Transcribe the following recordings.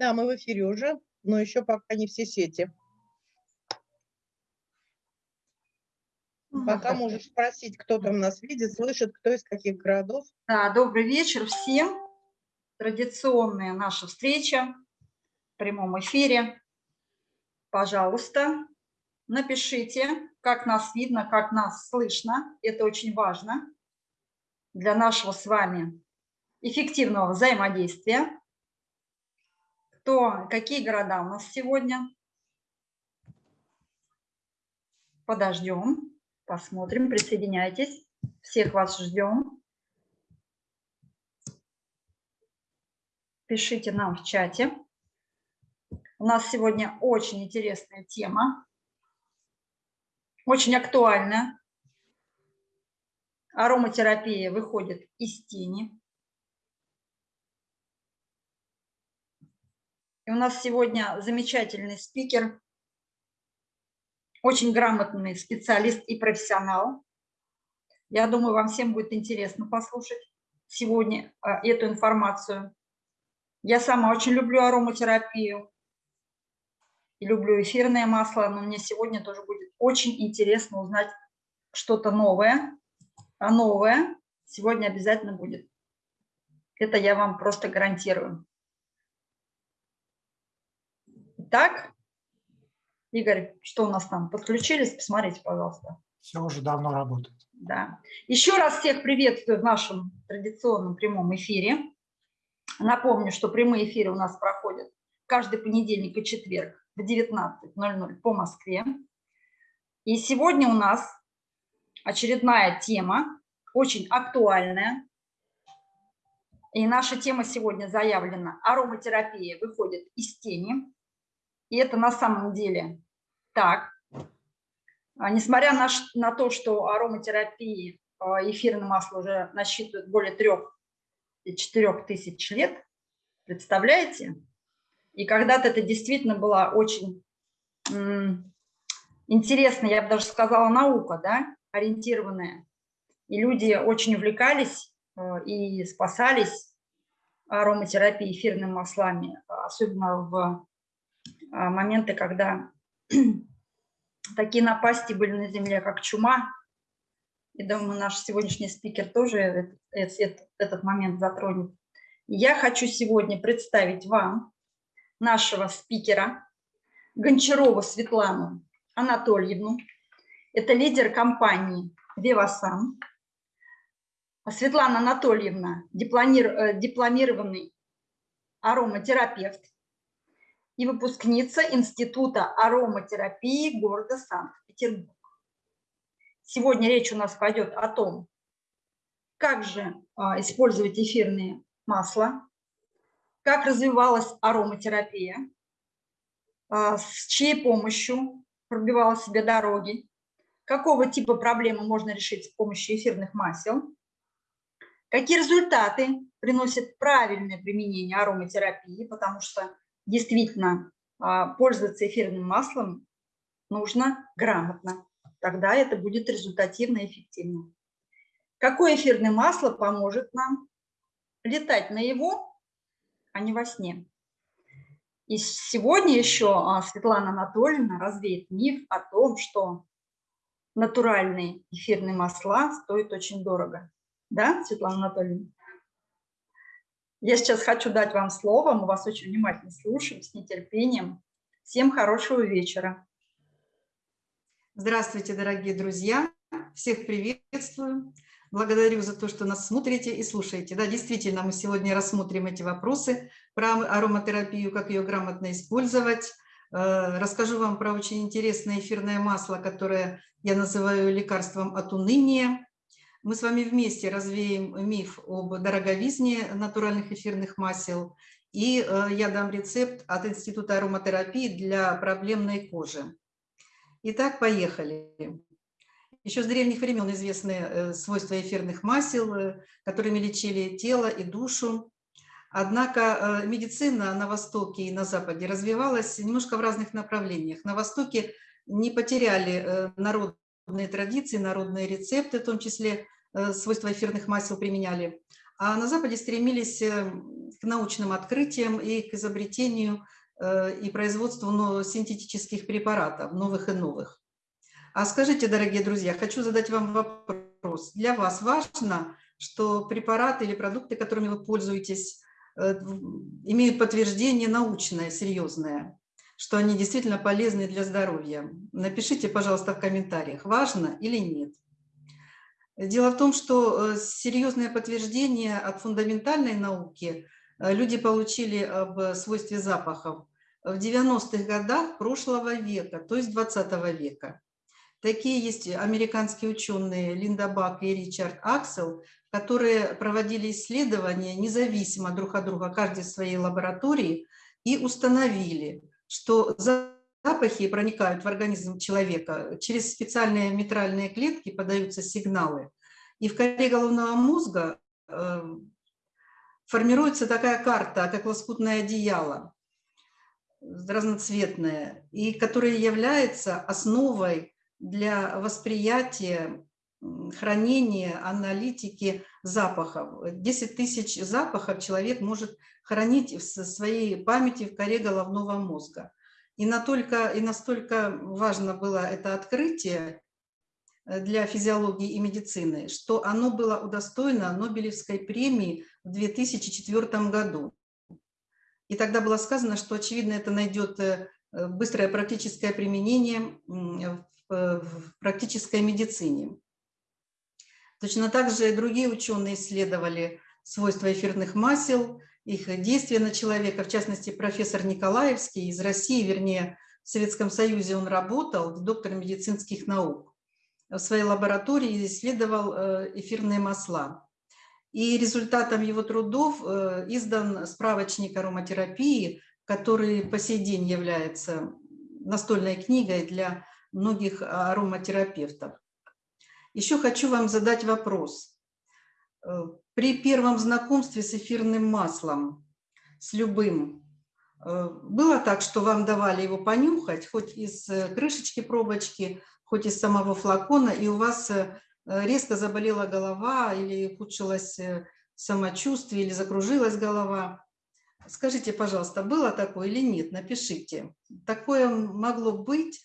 Да, мы в эфире уже, но еще пока не все сети. Пока можешь спросить, кто там нас видит, слышит, кто из каких городов. Да, добрый вечер всем. Традиционная наша встреча в прямом эфире. Пожалуйста, напишите, как нас видно, как нас слышно. Это очень важно для нашего с вами эффективного взаимодействия. Кто, какие города у нас сегодня? Подождем, посмотрим, присоединяйтесь. Всех вас ждем. Пишите нам в чате. У нас сегодня очень интересная тема, очень актуальная. Ароматерапия выходит из тени. У нас сегодня замечательный спикер, очень грамотный специалист и профессионал. Я думаю, вам всем будет интересно послушать сегодня э, эту информацию. Я сама очень люблю ароматерапию и люблю эфирное масло, но мне сегодня тоже будет очень интересно узнать что-то новое. А новое сегодня обязательно будет. Это я вам просто гарантирую. Так, Игорь, что у нас там? Подключились? Посмотрите, пожалуйста. Все уже давно работает. Да. Еще раз всех приветствую в нашем традиционном прямом эфире. Напомню, что прямые эфиры у нас проходят каждый понедельник и четверг в 19.00 по Москве. И сегодня у нас очередная тема, очень актуальная. И наша тема сегодня заявлена «Ароматерапия выходит из тени». И это на самом деле так. А, несмотря на, на то, что ароматерапии а, эфирное масло уже насчитывает более трех-четырех тысяч лет, представляете? И когда-то это действительно была очень интересная, я бы даже сказала, наука, да, ориентированная. И люди очень увлекались а, и спасались ароматерапией эфирными маслами, особенно в моменты, когда такие напасти были на Земле, как чума. И думаю, наш сегодняшний спикер тоже этот, этот момент затронет. Я хочу сегодня представить вам нашего спикера Гончарову Светлану Анатольевну. Это лидер компании «Вивасан». Светлана Анатольевна – э, дипломированный ароматерапевт, и выпускница Института ароматерапии города Санкт-Петербург. Сегодня речь у нас пойдет о том, как же а, использовать эфирные масла, как развивалась ароматерапия, а, с чьей помощью пробивала себе дороги, какого типа проблемы можно решить с помощью эфирных масел, какие результаты приносит правильное применение ароматерапии, потому что действительно а, пользоваться эфирным маслом нужно грамотно. Тогда это будет результативно и эффективно. Какое эфирное масло поможет нам летать на его, а не во сне? И сегодня еще а, Светлана Анатольевна развеет миф о том, что натуральные эфирные масла стоят очень дорого. Да, Светлана Анатольевна? Я сейчас хочу дать вам слово, мы вас очень внимательно слушаем, с нетерпением. Всем хорошего вечера. Здравствуйте, дорогие друзья! Всех приветствую. Благодарю за то, что нас смотрите и слушаете. Да, действительно, мы сегодня рассмотрим эти вопросы про ароматерапию, как ее грамотно использовать. Э, расскажу вам про очень интересное эфирное масло, которое я называю лекарством от уныния. Мы с вами вместе развеем миф об дороговизне натуральных эфирных масел, и э, я дам рецепт от Института ароматерапии для проблемной кожи. Итак, поехали. Еще с древних времен известны э, свойства эфирных масел, э, которыми лечили тело и душу. Однако медицина на Востоке и на Западе развивалась немножко в разных направлениях. На Востоке не потеряли народ народные традиции, народные рецепты, в том числе э, свойства эфирных масел применяли. А на Западе стремились э, к научным открытиям и к изобретению э, и производству синтетических препаратов, новых и новых. А скажите, дорогие друзья, хочу задать вам вопрос. Для вас важно, что препараты или продукты, которыми вы пользуетесь, э, имеют подтверждение научное, серьезное, что они действительно полезны для здоровья? Напишите, пожалуйста, в комментариях, важно или нет. Дело в том, что э, серьезное подтверждение от фундаментальной науки э, люди получили об свойстве запахов в 90-х годах прошлого века, то есть 20 века. Такие есть американские ученые Линда Бак и Ричард Аксел, которые проводили исследования независимо друг от друга, каждый в своей лаборатории, и установили, что запахи проникают в организм человека, через специальные митральные клетки подаются сигналы, и в коре головного мозга э, формируется такая карта, как лоскутное одеяло, разноцветное, и которая является основой для восприятия, хранения, аналитики запахов. 10 тысяч запахов человек может хранить в своей памяти в коре головного мозга. И настолько, и настолько важно было это открытие э, для физиологии и медицины, что оно было удостоено Нобелевской премии в 2004 году. И тогда было сказано, что, очевидно, это найдет э, быстрое практическое применение в, в практической медицине. Точно так же и другие ученые исследовали свойства эфирных масел, их действия на человека, в частности, профессор Николаевский из России, вернее, в Советском Союзе он работал, доктор медицинских наук. В своей лаборатории исследовал э, эфирные масла. И результатом его трудов э, издан справочник ароматерапии, который по сей день является настольной книгой для многих ароматерапевтов. Еще хочу вам задать вопрос. Э, при первом знакомстве с эфирным маслом, с любым, э, было так, что вам давали его понюхать, хоть из э, крышечки пробочки, хоть из самого флакона, и у вас резко заболела голова или ухудшилось самочувствие, или закружилась голова. Скажите, пожалуйста, было такое или нет? Напишите. Такое могло быть,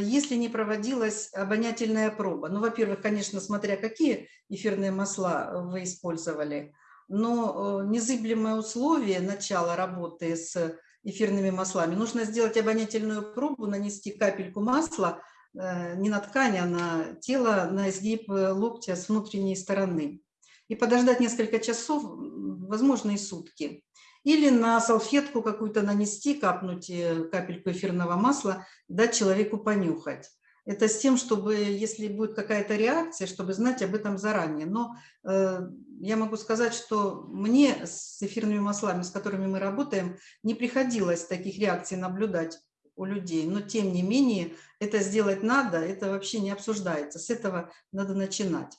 если не проводилась обонятельная проба. Ну, во-первых, конечно, смотря какие эфирные масла вы использовали, но э, незыблемое условие начала работы с эфирными маслами, нужно сделать обонятельную пробу, нанести капельку масла э, не на ткань, а на тело, на изгиб локтя с внутренней стороны. И подождать несколько часов, возможно, и сутки. Или на салфетку какую-то нанести, капнуть э, капельку эфирного масла, дать человеку понюхать. Это с тем, чтобы, если будет какая-то реакция, чтобы знать об этом заранее. Но э, я могу сказать, что мне с эфирными маслами, с которыми мы работаем, не приходилось таких реакций наблюдать у людей. Но тем не менее, это сделать надо, это вообще не обсуждается. С этого надо начинать.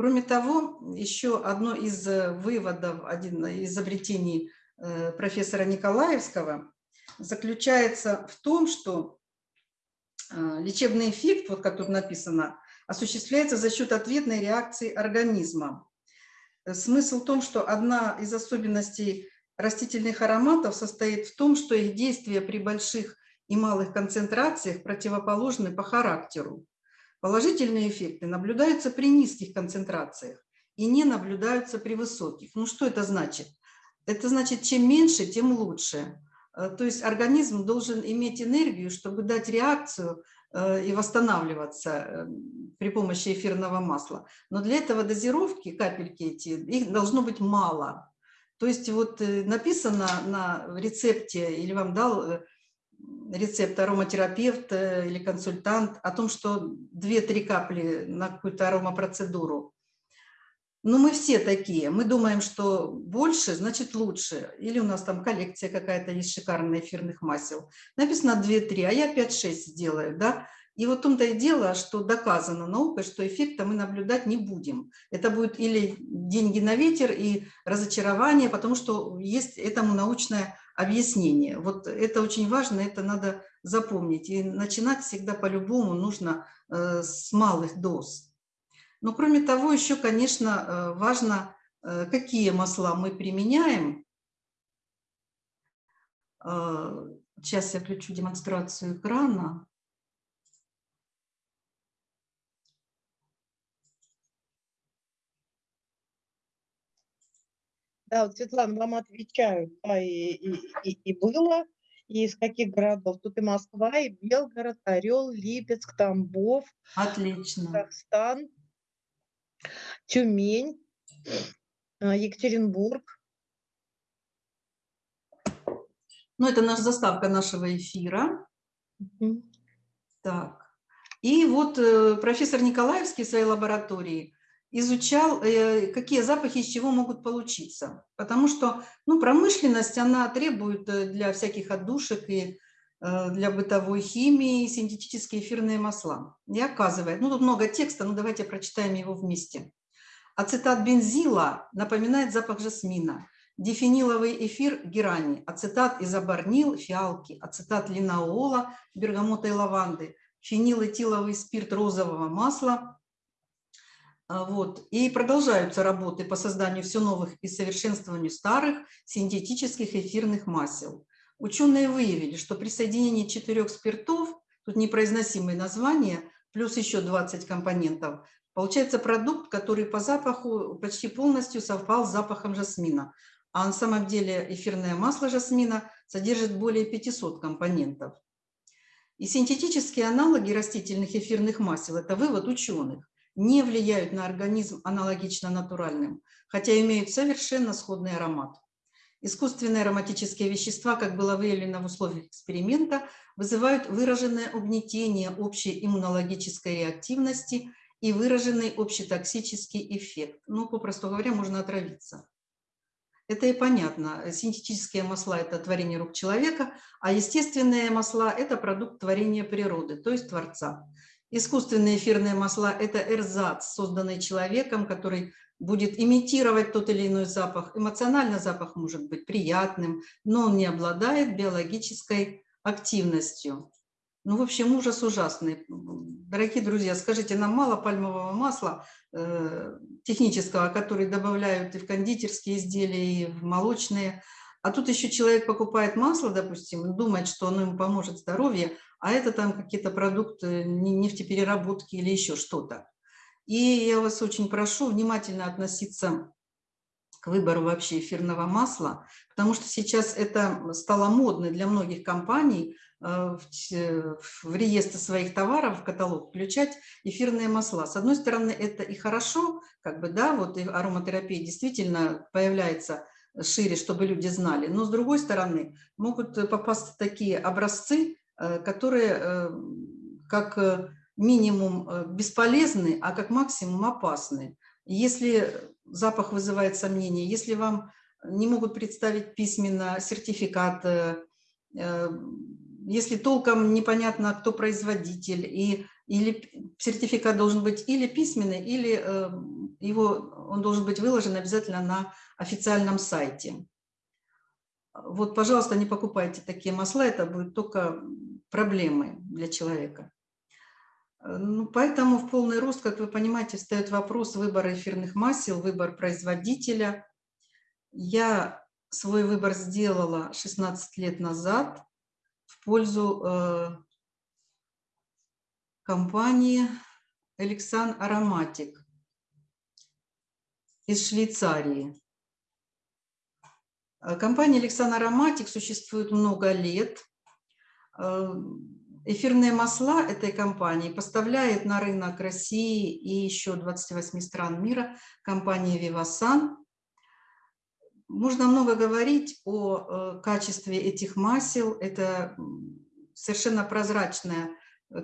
Кроме того, еще одно из э, выводов, один из изобретений э, профессора Николаевского заключается в том, что э, лечебный эффект, вот как тут написано, осуществляется за счет ответной реакции организма. Смысл в том, что одна из особенностей растительных ароматов состоит в том, что их действия при больших и малых концентрациях противоположны по характеру. Положительные эффекты наблюдаются при низких концентрациях и не наблюдаются при высоких. Ну что это значит? Это значит, чем меньше, тем лучше. Э, то есть организм должен иметь энергию, чтобы дать реакцию э, и восстанавливаться э, при помощи эфирного масла. Но для этого дозировки, капельки эти, их должно быть мало. То есть вот написано на рецепте или вам дал рецепт ароматерапевт э, или консультант о том, что 2-3 капли на какую-то аромапроцедуру. Но мы все такие. Мы думаем, что больше, значит лучше. Или у нас там коллекция какая-то есть шикарная эфирных масел. Написано 2-3, а я 5-6 сделаю. Да? И вот в том-то и дело, что доказано наукой, что эффекта мы наблюдать не будем. Это будет или деньги на ветер и разочарование, потому что есть этому научное объяснение. Вот это очень важно, это надо запомнить. И начинать всегда по-любому нужно э, с малых доз. Но кроме того, еще, конечно, э, важно, э, какие масла мы применяем. Сейчас я включу демонстрацию экрана. Да, вот, Светлана, вам отвечаю, да, и, и, и, и было, и из каких городов. Тут и Москва, и Белгород, Орел, Липецк, Тамбов, Отлично. Казахстан, Тюмень, э, Екатеринбург. Ну, это наша заставка нашего эфира. Мгм. Так. И вот э, профессор Николаевский в своей лаборатории изучал, э, какие запахи из чего могут получиться. Потому что ну, промышленность, она требует э, для всяких отдушек и э, для бытовой химии синтетические эфирные масла. И оказывает, ну тут много текста, но давайте прочитаем его вместе. Ацетат бензила напоминает запах жасмина. Дифениловый эфир герани, ацетат изобарнил, фиалки, ацетат линоола, бергамота и лаванды, фенилэтиловый спирт розового масла. А, Вот. И продолжаются работы по созданию все новых и совершенствованию старых синтетических эфирных масел. Ученые выявили, что при соединении четырех спиртов, тут непроизносимые названия, плюс еще 20 компонентов, получается продукт, который по запаху почти полностью совпал с запахом жасмина. А на самом деле эфирное масло жасмина содержит более 500 компонентов. И синтетические аналоги растительных эфирных масел – это вывод ученых не влияют на организм аналогично натуральным, хотя имеют совершенно сходный аромат. Искусственные ароматические вещества, как было выявлено в условиях эксперимента, вызывают выраженное угнетение общей иммунологической реактивности и выраженный общетоксический эффект. Ну, попросту говоря, можно отравиться. Это и понятно. Синтетические масла – это творение рук человека, а естественные масла – это продукт творения природы, то есть Творца. Искусственные эфирные масла – это эрзац, созданный человеком, который будет имитировать тот или иной запах. Эмоционально запах может быть приятным, но он не обладает биологической активностью. Ну, в общем, ужас ужасный. Дорогие друзья, скажите, нам мало пальмового масла э, технического, который добавляют и в кондитерские изделия, и в молочные. А тут еще человек покупает масло, допустим, думает, что оно ему поможет здоровью, а это там какие-то продукты нефтепереработки или еще что-то. И я вас очень прошу внимательно относиться к выбору вообще эфирного масла, потому что сейчас это стало модно для многих компаний э, в реестр своих товаров, в каталог включать эфирные масла. С одной стороны, это и хорошо, как бы, да, вот и ароматерапия действительно появляется шире, чтобы люди знали, но с другой стороны, могут попасть такие образцы, которые э, как э, минимум бесполезны, а как максимум опасны. Если запах вызывает сомнения, если вам не могут представить письменно сертификат, если толком непонятно, кто производитель, и, или сертификат должен быть или письменный, или его, он должен быть выложен обязательно на официальном сайте. Вот, пожалуйста, не покупайте такие масла, это будет только проблемой для человека. Э, ну, поэтому в полный рост, как вы понимаете, встает вопрос выбора эфирных масел, выбор производителя. Я свой выбор сделала 16 лет назад в пользу э, компании Эликсан Ароматик из Швейцарии. Э, компания Александр Ароматик существует много лет. Э, эфирные масла этой компании поставляет на рынок России и еще 28 стран мира компания Vivasan. Можно много говорить о э, качестве этих масел. Это совершенно прозрачная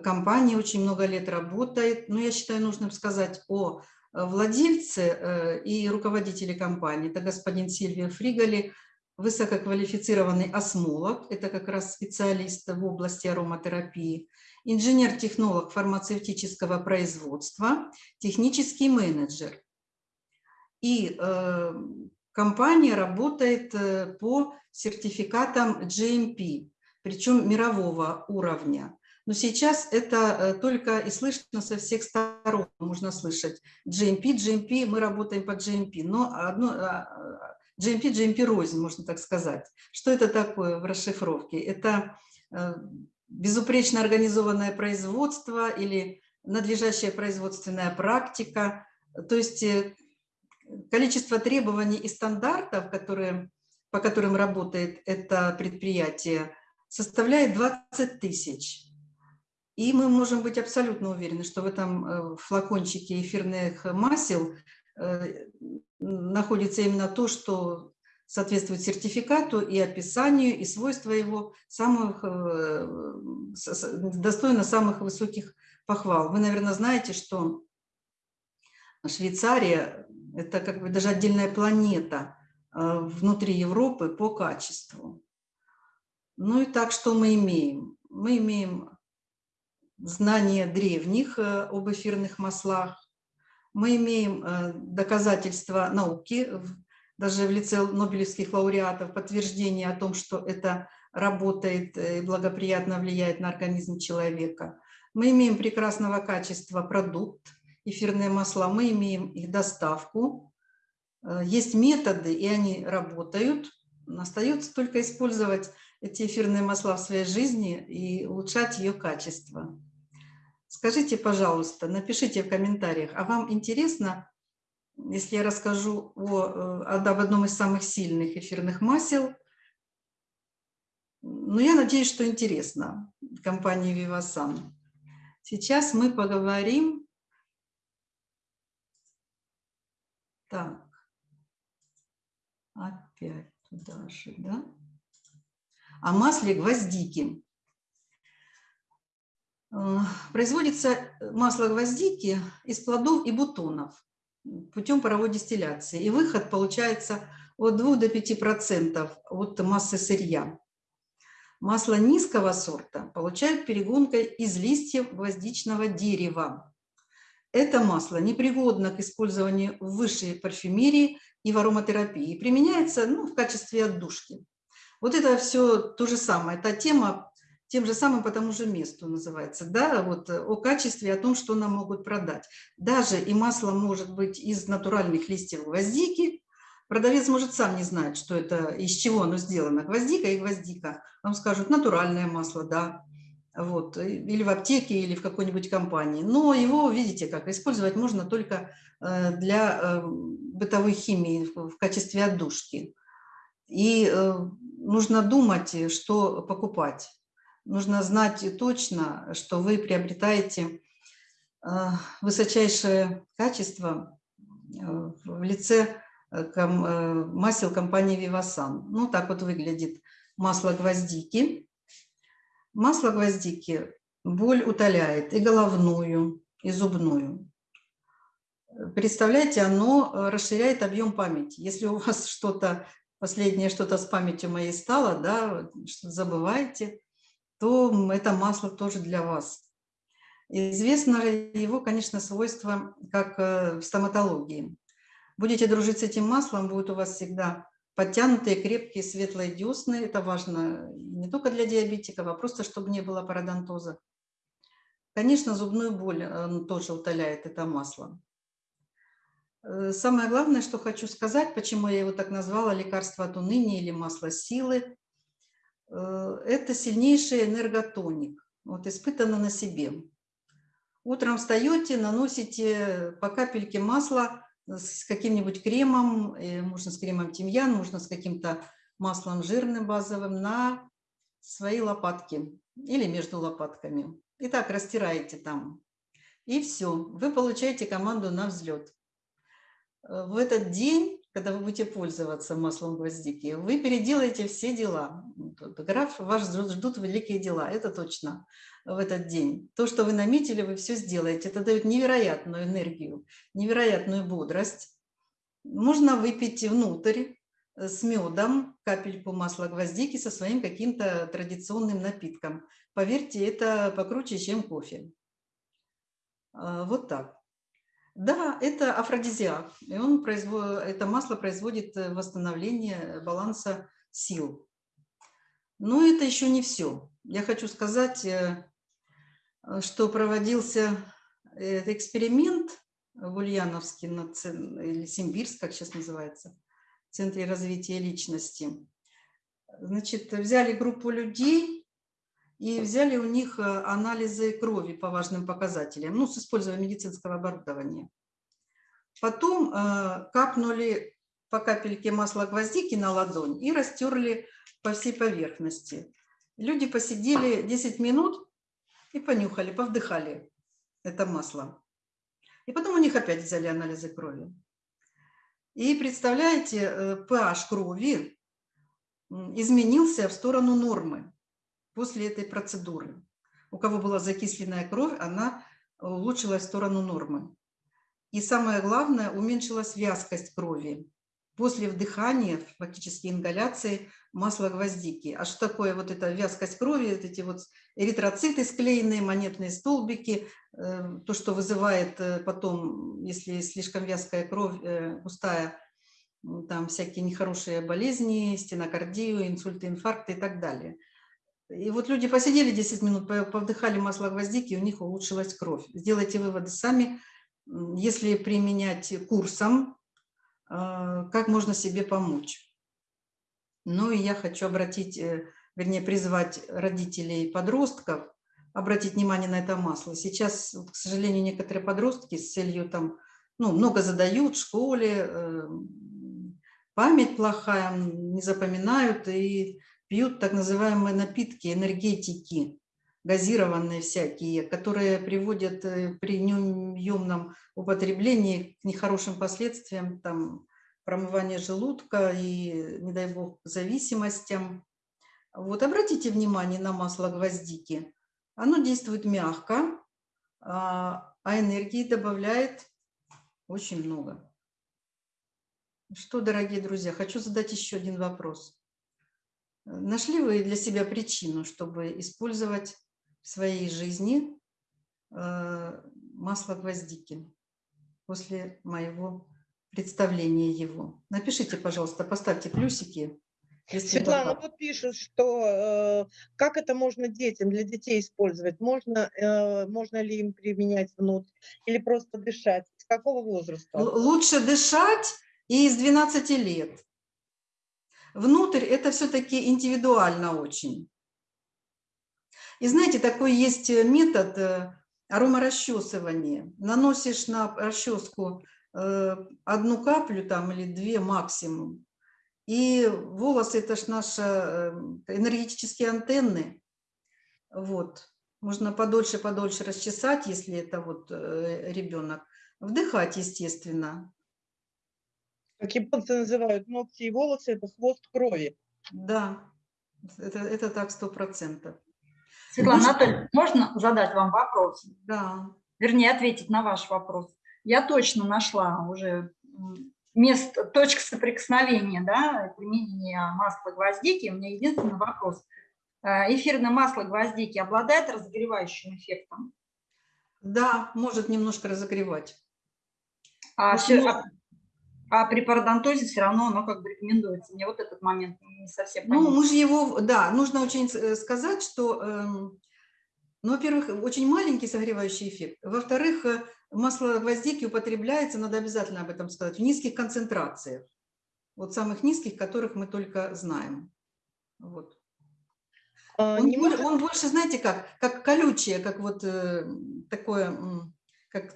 компания, очень много лет работает. Но я считаю нужным сказать о владельце и руководителе компании. Это господин Сильвио Фриголи, высококвалифицированный осмолог, это как раз специалист в области ароматерапии, инженер-технолог фармацевтического производства, технический менеджер. И э, компания работает э, по сертификатам GMP, причем мирового уровня. Но сейчас это э, только и слышно со всех сторон, можно слышать GMP, GMP, мы работаем по GMP, но одно, а, GMP, GMP рознь, можно так сказать. Что это такое в расшифровке? Это э, безупречно организованное производство или надлежащая производственная практика, то есть э, количество требований и стандартов, которые, по которым работает это предприятие, составляет 20 тысяч. И мы можем быть абсолютно уверены, что в этом э, флакончике эфирных масел находится именно то, что соответствует сертификату и описанию, и свойства его самых, достойно самых высоких похвал. Вы, наверное, знаете, что Швейцария – это как бы даже отдельная планета э, внутри Европы по качеству. Ну и так, что мы имеем? Мы имеем знания древних э, об эфирных маслах, мы имеем э, доказательства науки, даже в лице нобелевских лауреатов, подтверждение о том, что это работает и благоприятно влияет на организм человека. Мы имеем прекрасного качества продукт, эфирные масла, мы имеем их доставку. Э, есть методы, и они работают. Остается только использовать эти эфирные масла в своей жизни и улучшать ее качество. Скажите, пожалуйста, напишите в комментариях, а вам интересно, если я расскажу о, э, об одном из самых сильных эфирных масел? Ну, я надеюсь, что интересно компании Vivasan. Сейчас мы поговорим... Так, опять туда же, да? О масле гвоздики. Э, производится масло гвоздики из плодов и бутонов путем паровой дистилляции. И выход получается от 2 до 5% от массы сырья. Масло низкого сорта получают перегонкой из листьев гвоздичного дерева. Это масло непригодно к использованию в высшей парфюмерии и в ароматерапии. Применяется ну, в качестве отдушки. Вот это все то же самое. Эта тема тем же самым по тому же месту называется. Да, вот о качестве, о том, что нам могут продать. Даже и масло может быть из натуральных листьев гвоздики, Продавец может сам не знать, что это, из чего оно сделано. Гвоздика и гвоздика. Вам скажут, натуральное масло, да. Вот. Или в аптеке, или в какой-нибудь компании. Но его, видите, как использовать можно только э, для э, бытовой химии в качестве отдушки. И э, нужно думать, что покупать. Нужно знать точно, что вы приобретаете высочайшее качество в лице Э, э, масел компании Vivasan. Ну, так вот выглядит масло гвоздики. Масло гвоздики боль утоляет и головную, и зубную. Представляете, оно э, расширяет объем памяти. Если у вас что-то, последнее что-то с памятью моей стало, да, что забываете, то это масло тоже для вас. Известно его, конечно, свойства, как в стоматологии. Будете дружить с этим маслом, будет у вас всегда подтянутые, крепкие, светлые десны. Это важно не только для диабетиков, а просто, чтобы не было пародонтоза. Конечно, зубную боль э, тоже утоляет это масло. Э, самое главное, что хочу сказать, почему я его так назвала, лекарство от уныния или масло силы, э, это сильнейший энерготоник, вот испытано на себе. Утром встаете, наносите по капельке масла с каким-нибудь кремом, э, можно с кремом тимьян, можно с каким-то маслом жирным базовым на свои лопатки или между лопатками. И так растираете там. И все, вы получаете команду на взлет. Э, в этот день, когда вы будете пользоваться маслом гвоздики, вы переделаете все дела. Граф вас ждут великие дела, это точно в этот день. То, что вы наметили, вы все сделаете. Это дает невероятную энергию, невероятную бодрость. Можно выпить внутрь э, с медом капельку масла гвоздики со своим каким-то традиционным напитком. Поверьте, это покруче, чем кофе. А, вот так. Да, это афродизиак. И он производ... Это масло производит э, восстановление баланса сил. Но это еще не все. Я хочу сказать, э, Э, что проводился эксперимент в Ульяновске, или Симбирск, как сейчас называется, в Центре развития личности. Значит, взяли группу людей и взяли у них э, анализы крови по важным показателям, ну, с использованием медицинского оборудования. Потом э, капнули по капельке масла гвоздики на ладонь и растерли по всей поверхности. Люди посидели 10 минут и понюхали, повдыхали это масло. И потом у них опять взяли анализы крови. И представляете, pH э, крови изменился в сторону нормы после этой процедуры. У кого была закисленная кровь, она улучшилась в сторону нормы. И самое главное, уменьшилась вязкость крови после вдыхания, фактически ингаляции масла гвоздики. А что такое вот эта вязкость крови, эти вот эритроциты склеенные, монетные столбики, э, то, что вызывает э, потом, если слишком вязкая кровь, э, густая, там всякие нехорошие болезни, стенокардию, инсульты, инфаркты и так далее. И вот люди посидели 10 минут, повдыхали масло гвоздики, и у них улучшилась кровь. Сделайте выводы сами, если применять курсом, как можно себе помочь. Ну и я хочу обратить, э, вернее, призвать родителей подростков, обратить внимание на это масло. Сейчас, к сожалению, некоторые подростки с целью там, ну, много задают в школе, э, память плохая, не запоминают и пьют так называемые напитки, энергетики, газированные всякие, которые приводят э, при неуемном употреблении к нехорошим последствиям, там, промывание желудка и, не дай бог, зависимостям. Вот обратите внимание на масло гвоздики. Оно действует мягко, а, а энергии добавляет очень много. Что, дорогие друзья, хочу задать еще один вопрос. Нашли вы для себя причину, чтобы использовать в своей жизни э, масло гвоздики после моего представление его. Напишите, пожалуйста, поставьте плюсики. Светлана, вот пишут, что э, как это можно детям, для детей использовать? Можно, э, можно ли им применять внутрь или просто дышать? С какого возраста? Лучше дышать и из 12 лет. Внутрь это все-таки индивидуально очень. И знаете, такой есть метод э, аромарасчесывания. Наносишь на расческу Э, одну каплю там или две максимум. И волосы – это ж наши э, энергетические антенны. Вот. Можно подольше-подольше расчесать, если это вот э, ребенок. Вдыхать, естественно. Как японцы называют ногти и волосы – это хвост крови. Да, это, это так сто процентов. Светлана Анатольевна, можно задать вам вопрос? Да. Вернее, ответить на ваш вопрос я точно нашла уже место, точка соприкосновения, да, применения масла гвоздики. У меня единственный вопрос. Э, эфирное масло гвоздики обладает разогревающим эффектом? Да, может немножко разогревать. А, все, а, а при пародонтозе все равно оно как бы рекомендуется. Мне вот этот момент не совсем понятен. Ну, мы же его, да, нужно очень э, сказать, что, эм, ну, во-первых, очень маленький согревающий эффект. Во-вторых, э, масло гвоздики употребляется, надо обязательно об этом сказать, в низких концентрациях. Вот самых низких, которых мы только знаем. Вот. А, он, может... он больше, знаете, как, как колючее, как вот э, такое, как,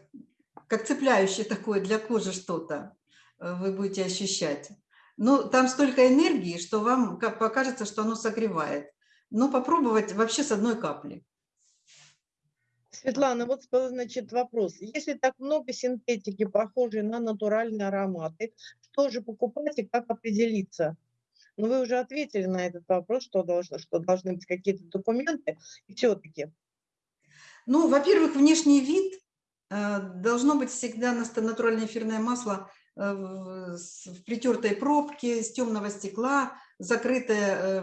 как цепляющее такое для кожи что-то вы будете ощущать. Но там столько энергии, что вам покажется, что оно согревает. Но попробовать вообще с одной капли. Светлана, вот значит вопрос. Если так много синтетики, похожей на натуральные ароматы, что же покупать и как определиться? Ну, вы уже ответили на этот вопрос, что, должно, что должны быть какие-то документы, и все-таки. Ну, во-первых, внешний вид э, должно быть всегда натуральное эфирное масло э, в, в притертой пробке, с темного стекла, закрытое э,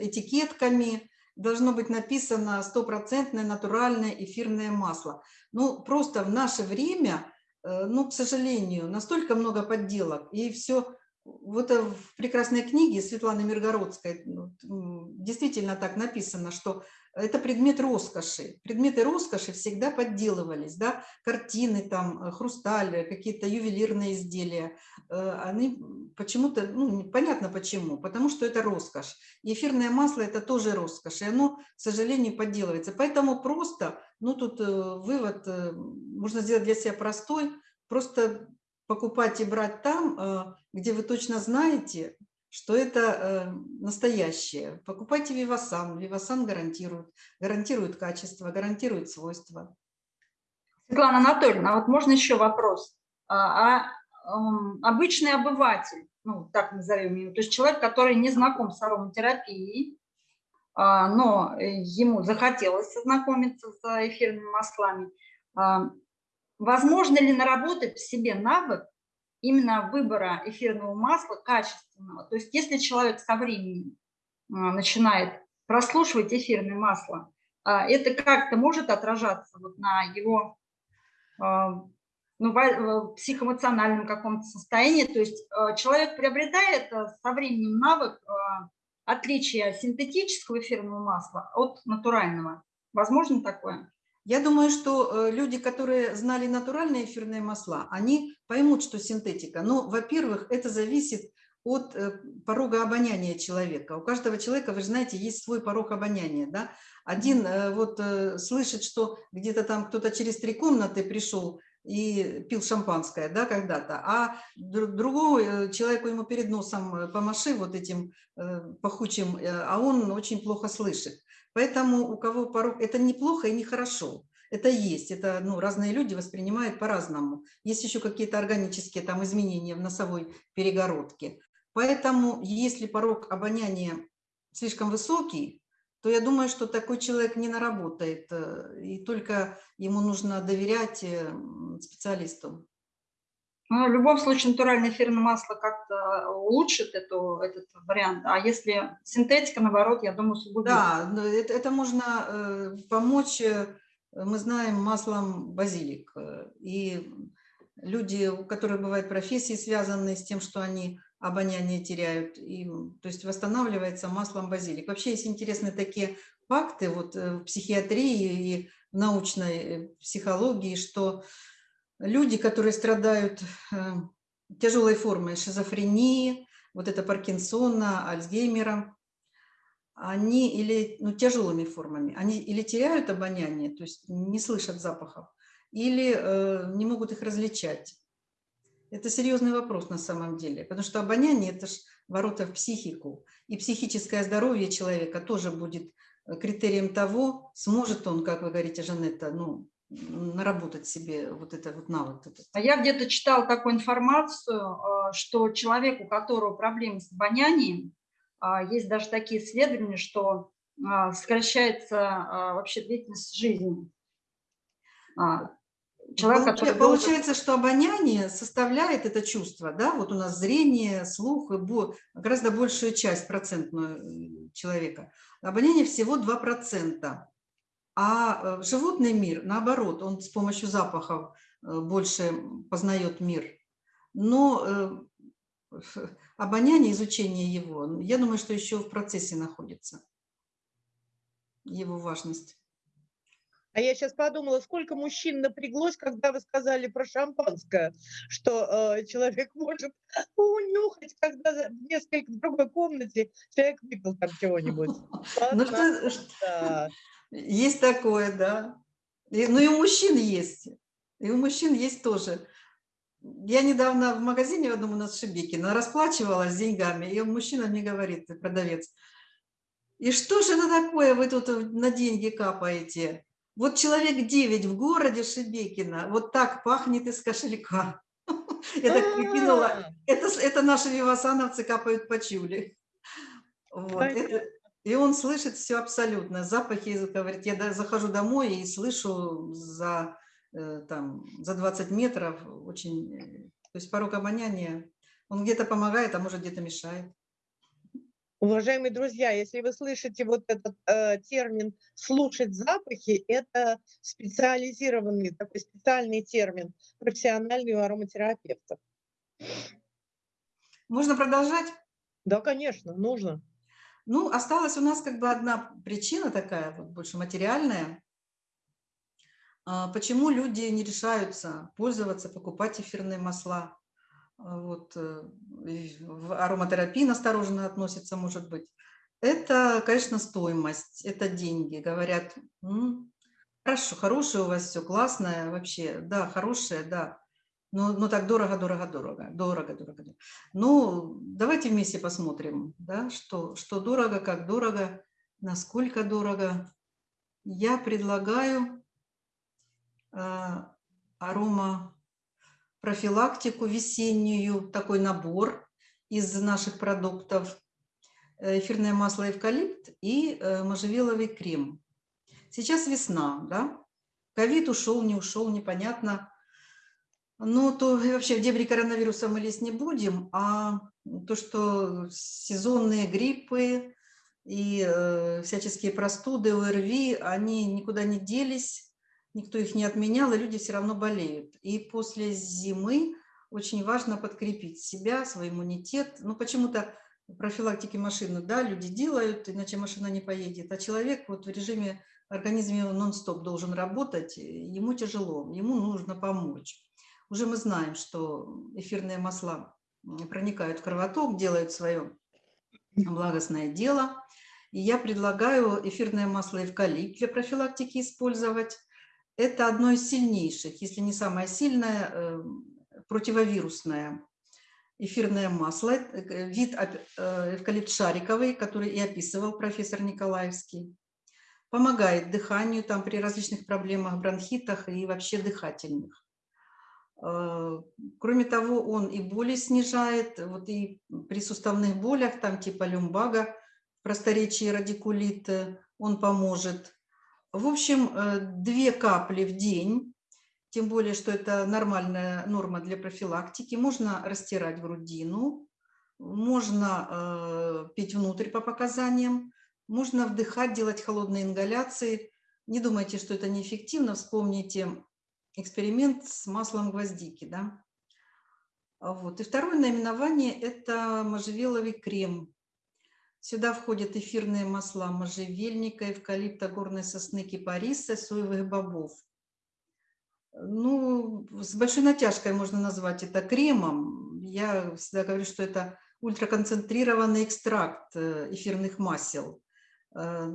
этикетками, должно быть написано стопроцентное натуральное эфирное масло. Ну, просто в наше время, э, ну, к сожалению, настолько много подделок, и все вот э, в прекрасной книге Светланы Миргородской ну, действительно так написано, что это предмет роскоши. Предметы роскоши всегда подделывались, да, картины, там, э, хрусталь, какие-то ювелирные изделия. Э, они почему-то, ну, понятно почему, потому что это роскошь. Эфирное масло – это тоже роскошь, и оно, к сожалению, подделывается. Поэтому просто, ну, тут вывод можно сделать для себя простой, просто покупать и брать там, где вы точно знаете, что это э, настоящее. Покупайте Вивасан. Вивасан гарантирует, гарантирует качество, гарантирует свойства. Светлана Анатольевна, а вот можно еще вопрос. А, а обычный обыватель, ну, так назовем его, то есть человек, который не знаком с ароматерапией, а, но ему захотелось ознакомиться с эфирными маслами, а, Возможно ли наработать в себе навык именно выбора эфирного масла качественного? То есть если человек со временем а, начинает прослушивать эфирное масло, а, это как-то может отражаться вот на его а, ну, психоэмоциональном каком-то состоянии. То есть человек приобретает со временем навык отличия синтетического эфирного масла от натурального. Возможно такое? Я думаю, что э, люди, которые знали натуральные эфирные масла, они поймут, что синтетика. Но, во-первых, это зависит от э, порога обоняния человека. У каждого человека, вы же знаете, есть свой порог обоняния. Да? Один э, вот слышит, что где-то там кто-то через три комнаты пришел и пил шампанское да, когда-то, а другого человеку ему перед носом помаши вот этим пахучим, а он очень плохо слышит. Поэтому у кого порог, это неплохо и нехорошо. Это есть, это ну, разные люди воспринимают по-разному. Есть еще какие-то органические там изменения в носовой перегородке. Поэтому если порог обоняния слишком высокий, то я думаю, что такой человек не наработает, э, и только ему нужно доверять э, специалисту. Ну, в любом случае натуральное эфирное масло как-то улучшит эту, этот вариант, а если синтетика, наоборот, я думаю, усугубит. Да, это, это можно э, помочь, э, мы знаем, маслом базилик. Э, и люди, у которых бывают профессии, связанные с тем, что они обоняние теряют, и, то есть восстанавливается маслом базилик. Вообще есть интересные такие факты вот, в психиатрии и в научной психологии, что люди, которые страдают э, тяжелой формой шизофрении, вот это Паркинсона, Альцгеймера, они или ну, тяжелыми формами, они или теряют обоняние, то есть не слышат запахов, или э, не могут их различать. Это серьезный вопрос на самом деле, потому что обоняние – это же ворота в психику, и психическое здоровье человека тоже будет э, критерием того, сможет он, как вы говорите, Жанетта, ну, наработать себе вот это вот навык. А я где-то читал такую информацию, э, что человек, у которого проблемы с обонянием, а, есть даже такие исследования, что а, сокращается а, вообще длительность жизни. Человек, который Получается, что обоняние составляет это чувство, да, вот у нас зрение, слух, гораздо большую часть процентную человека. Обоняние всего 2%. А э, животный мир, наоборот, он с помощью запахов э, больше познает мир. Но э, обоняние, изучение его, я думаю, что еще в процессе находится его важность. А я сейчас подумала, сколько мужчин напряглось, когда вы сказали про шампанское, что э, человек может унюхать, когда в несколько в другой комнате человек выпил там чего-нибудь. Ну что, есть такое, да. И, ну и у мужчин есть. И у мужчин есть тоже. Я недавно в магазине в одном у нас Шибекина расплачивалась деньгами, и мужчина мне говорит, продавец, и что же это такое, вы тут на деньги капаете? Вот человек 9 в городе Шибекина, вот так пахнет из кошелька. Я так прикинула, а. это, это наши вивасановцы капают по чули. Вот, это, и он слышит все абсолютно. Запахи, говорит, я захожу домой и слышу за, э, там, за 20 метров очень... Э, то есть порог обоняния, он где-то помогает, а может где-то мешает. Уважаемые друзья, если вы слышите вот этот э, термин «слушать запахи», это специализированный, такой специальный термин, профессиональный у ароматерапевтов. Можно продолжать? Да, конечно, нужно. Ну, осталась у нас как бы одна причина такая, вот больше материальная. А, почему люди не решаются пользоваться, покупать эфирные масла? А, вот, э, в ароматерапии настороженно относятся, может быть. Это, конечно, стоимость, это деньги. Говорят, хорошо, хорошее у вас все, классное вообще, да, хорошее, да. Но, но так дорого, дорого, дорого, дорого, дорого. дорого. Ну, давайте вместе посмотрим, да, что, что дорого, как дорого, насколько дорого. Я предлагаю э, арома профилактику весеннюю, такой набор из наших продуктов. Э, эфирное масло эвкалипт и э, можжевеловый крем. Сейчас весна, да? Ковид ушел, не ушел, непонятно. Ну, то вообще в дебри коронавируса мы лезть не будем, а то, что сезонные гриппы и э, всяческие простуды, ОРВИ, они никуда не делись, никто их не отменял, и люди все равно болеют. И после зимы очень важно подкрепить себя, свой иммунитет. Ну, почему-то профилактики машины, да, люди делают, иначе машина не поедет, а человек вот в режиме организме нон-стоп должен работать, ему тяжело, ему нужно помочь. Уже мы знаем, что эфирные масла проникают в кровоток, делают свое благостное дело. И я предлагаю эфирное масло эвкалипт для профилактики использовать. Это одно из сильнейших, если не самое сильное, э, противовирусное эфирное масло, э, вид э, эвкалипт шариковый, который и описывал профессор Николаевский. Помогает дыханию там при различных проблемах, бронхитах и вообще дыхательных. Э, кроме того, он и боли снижает, вот и при суставных болях, там типа люмбага, в просторечии радикулит, он поможет. В общем, две капли в день тем более, что это нормальная норма для профилактики. Можно растирать грудину, можно э, пить внутрь по показаниям, можно вдыхать, делать холодные ингаляции. Не думайте, что это неэффективно. Вспомните эксперимент с маслом гвоздики. Да? Вот. И второе наименование – это можжевеловый крем. Сюда входят эфирные масла можжевельника, эвкалипта, горной сосны, кипариса, соевых бобов – ну, с большой натяжкой можно назвать это кремом. Я всегда говорю, что это ультраконцентрированный экстракт э, эфирных масел. Э,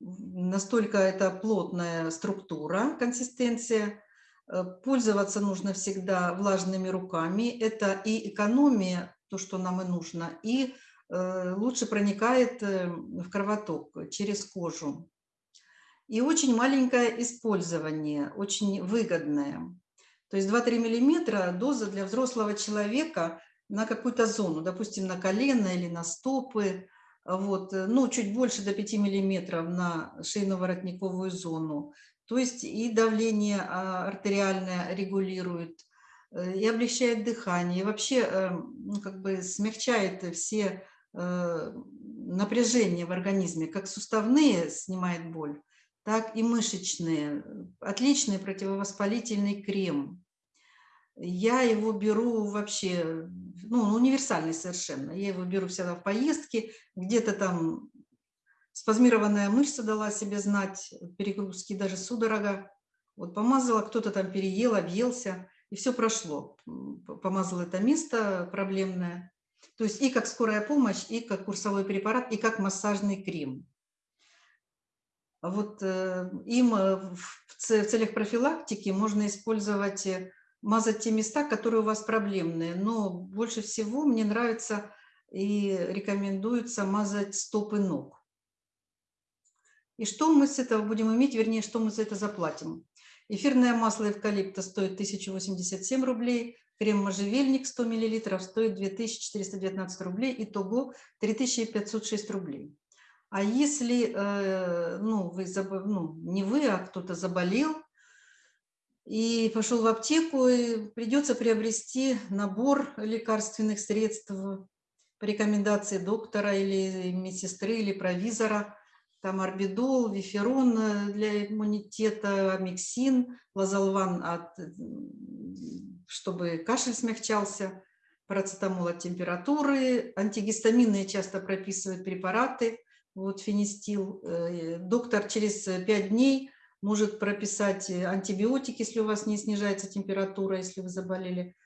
настолько это плотная структура, консистенция. Э, пользоваться нужно всегда влажными руками. Это и экономия, то, что нам и нужно, и лучше проникает в кровоток через кожу. И очень маленькое использование, очень выгодное. То есть 2-3 миллиметра доза для взрослого человека на какую-то зону, допустим, на колено или на стопы, вот, ну, чуть больше до 5 миллиметров на шейно-воротниковую зону. То есть и давление а, артериальное регулирует, э, и облегчает дыхание, и вообще э, ну, как бы смягчает все э, напряжения в организме, как суставные снимает боль, так и мышечные. Отличный противовоспалительный крем. Я его беру вообще, ну, универсальный совершенно. Я его беру всегда в поездке, где-то там спазмированная мышца дала себе знать, перегрузки, даже судорога. Вот помазала, кто-то там переел, объелся, и все прошло. Помазала это место проблемное. То есть и как скорая помощь, и как курсовой препарат, и как массажный крем. Вот э, им э, в целях профилактики можно использовать, э, мазать те места, которые у вас проблемные. Но больше всего мне нравится и рекомендуется мазать стопы ног. И что мы с этого будем иметь, вернее, что мы за это заплатим? Эфирное масло эвкалипта стоит 1087 рублей, крем можжевельник 100 мл стоит 2419 рублей, итого 3506 рублей. А если э, ну, вы, ну, не вы, а кто-то заболел и пошел в аптеку, и придется приобрести набор лекарственных средств по рекомендации доктора или медсестры или провизора, там орбидол, виферон э, для иммунитета, амиксин, лазолван, от, чтобы кашель смягчался. парацетамол от температуры, антигистаминные часто прописывают препараты, вот фенистил. Э, доктор через 5 дней может прописать антибиотики, если у вас не снижается температура, если вы заболели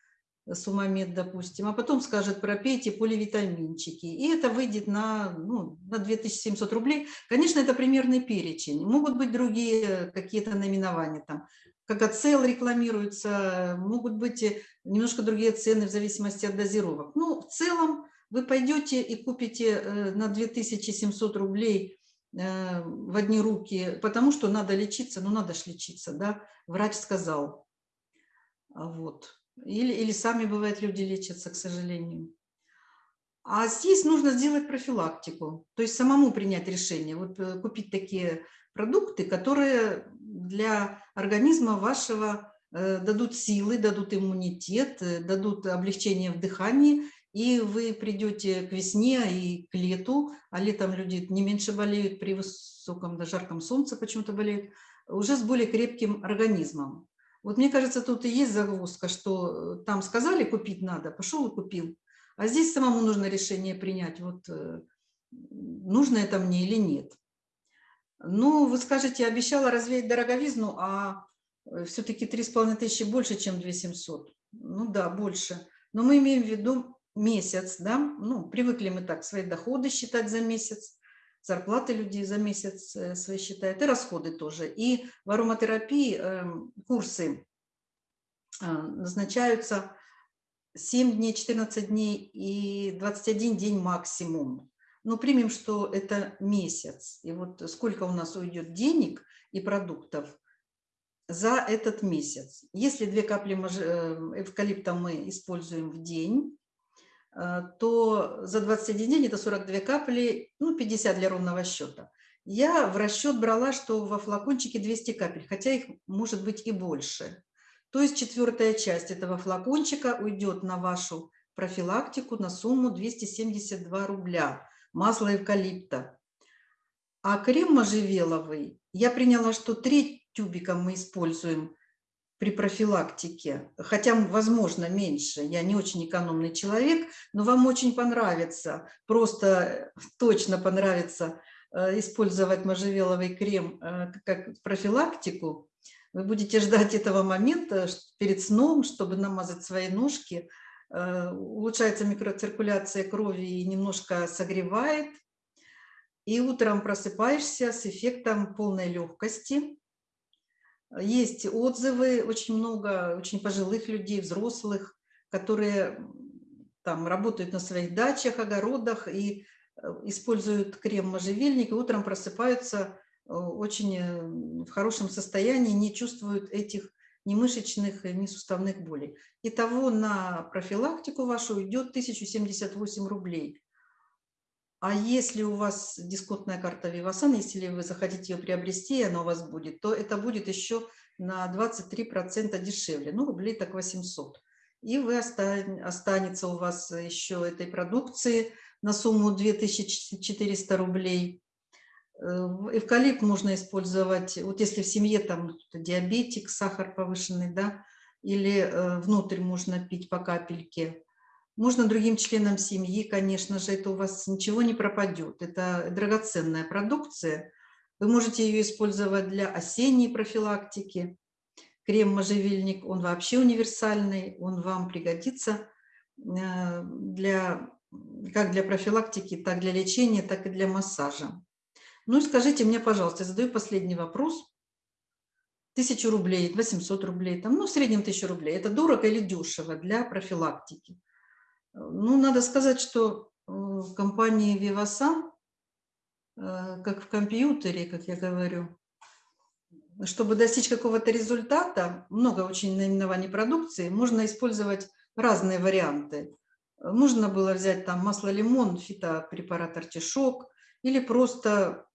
сумамед, допустим, а потом скажет, пропейте поливитаминчики. И это выйдет на, ну, на 2700 рублей. Конечно, это примерный перечень. Могут быть другие какие-то наименования, там, как ацел рекламируется, могут быть немножко другие цены в зависимости от дозировок. Ну, в целом вы пойдете и купите э, на 2700 рублей э, в одни руки, потому что надо лечиться, ну надо ж лечиться, да, врач сказал. Вот. Или, или сами, бывает, люди лечатся, к сожалению. А здесь нужно сделать профилактику, то есть самому принять решение, вот э, купить такие продукты, которые для организма вашего э, дадут силы, дадут иммунитет, э, дадут облегчение в дыхании, и вы придете к весне и к лету, а летом люди не меньше болеют, при высоком, да, жарком солнце почему-то болеют, уже с более крепким организмом. Вот мне кажется, тут и есть загвоздка, что э, там сказали, купить надо, пошел и купил. А здесь самому нужно решение принять, вот э, нужно это мне или нет. Ну, вы скажете, обещала развеять дороговизну, а э, все-таки 3,5 тысячи больше, чем 2700. Ну да, больше. Но мы имеем в виду месяц, да, ну, привыкли мы так свои доходы считать за месяц зарплаты людей за месяц э, свои считают, и расходы тоже. И в ароматерапии эм, курсы э, назначаются 7 дней, 14 дней и 21 день максимум. Но примем, что это месяц. И вот сколько у нас уйдет денег и продуктов за этот месяц. Если две капли э, эвкалипта мы используем в день, то за 21 день это 42 капли, ну 50 для ровного счета. Я в расчет брала, что во флакончике 200 капель, хотя их может быть и больше. То есть четвертая часть этого флакончика уйдет на вашу профилактику на сумму 272 рубля. Масло эвкалипта. А крем можжевеловый я приняла, что треть тюбика мы используем при профилактике, хотя, возможно, меньше, я не очень экономный человек, но вам очень понравится, просто точно понравится э, использовать можжевеловый крем э, как профилактику, вы будете ждать этого момента перед сном, чтобы намазать свои ножки, э, улучшается микроциркуляция крови и немножко согревает, и утром просыпаешься с эффектом полной легкости, есть отзывы, очень много очень пожилых людей, взрослых, которые там работают на своих дачах, огородах и э, используют крем можжевельник, и утром просыпаются э, очень э, в хорошем состоянии, не чувствуют этих ни мышечных, ни суставных болей. Итого на профилактику вашу идет 1078 рублей. А если у вас дисконтная карта Vivasan, если вы захотите ее приобрести, и она у вас будет, то это будет еще на 23% дешевле, ну, рублей так 800. И вы останется у вас еще этой продукции на сумму 2400 рублей. Эвкалипт можно использовать, вот если в семье там диабетик, сахар повышенный, да, или э, внутрь можно пить по капельке. Можно другим членам семьи, конечно же, это у вас ничего не пропадет. Это драгоценная продукция. Вы можете ее использовать для осенней профилактики. Крем-можжевельник, он вообще универсальный, он вам пригодится э, для, как для профилактики, так для лечения, так и для массажа. Ну и скажите мне, пожалуйста, задаю последний вопрос. Тысячу рублей, 800 рублей, там, ну, в среднем тысячу рублей. Это дорого или дешево для профилактики? Ну, надо сказать, что в компании Vivasan, э, как в компьютере, как я говорю, чтобы достичь какого-то результата, много очень наименований продукции, можно использовать разные варианты. Можно было взять там масло лимон, фитопрепарат артишок или просто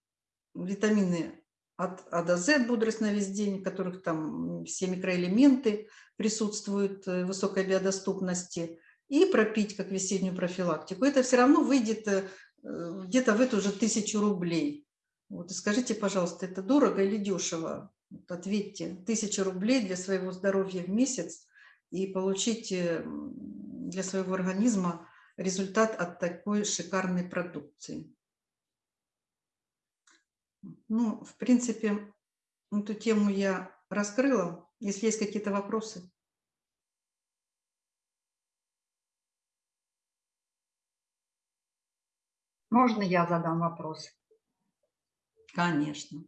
витамины от А до З, бодрость на весь день, в которых там все микроэлементы присутствуют, э, высокой биодоступности – и пропить как весеннюю профилактику, это все равно выйдет э, где-то в эту же тысячу рублей. Вот, скажите, пожалуйста, это дорого или дешево? Вот ответьте, тысяча рублей для своего здоровья в месяц и получить для своего организма результат от такой шикарной продукции. Ну, в принципе, эту тему я раскрыла. Если есть какие-то вопросы. Можно я задам вопрос? Конечно.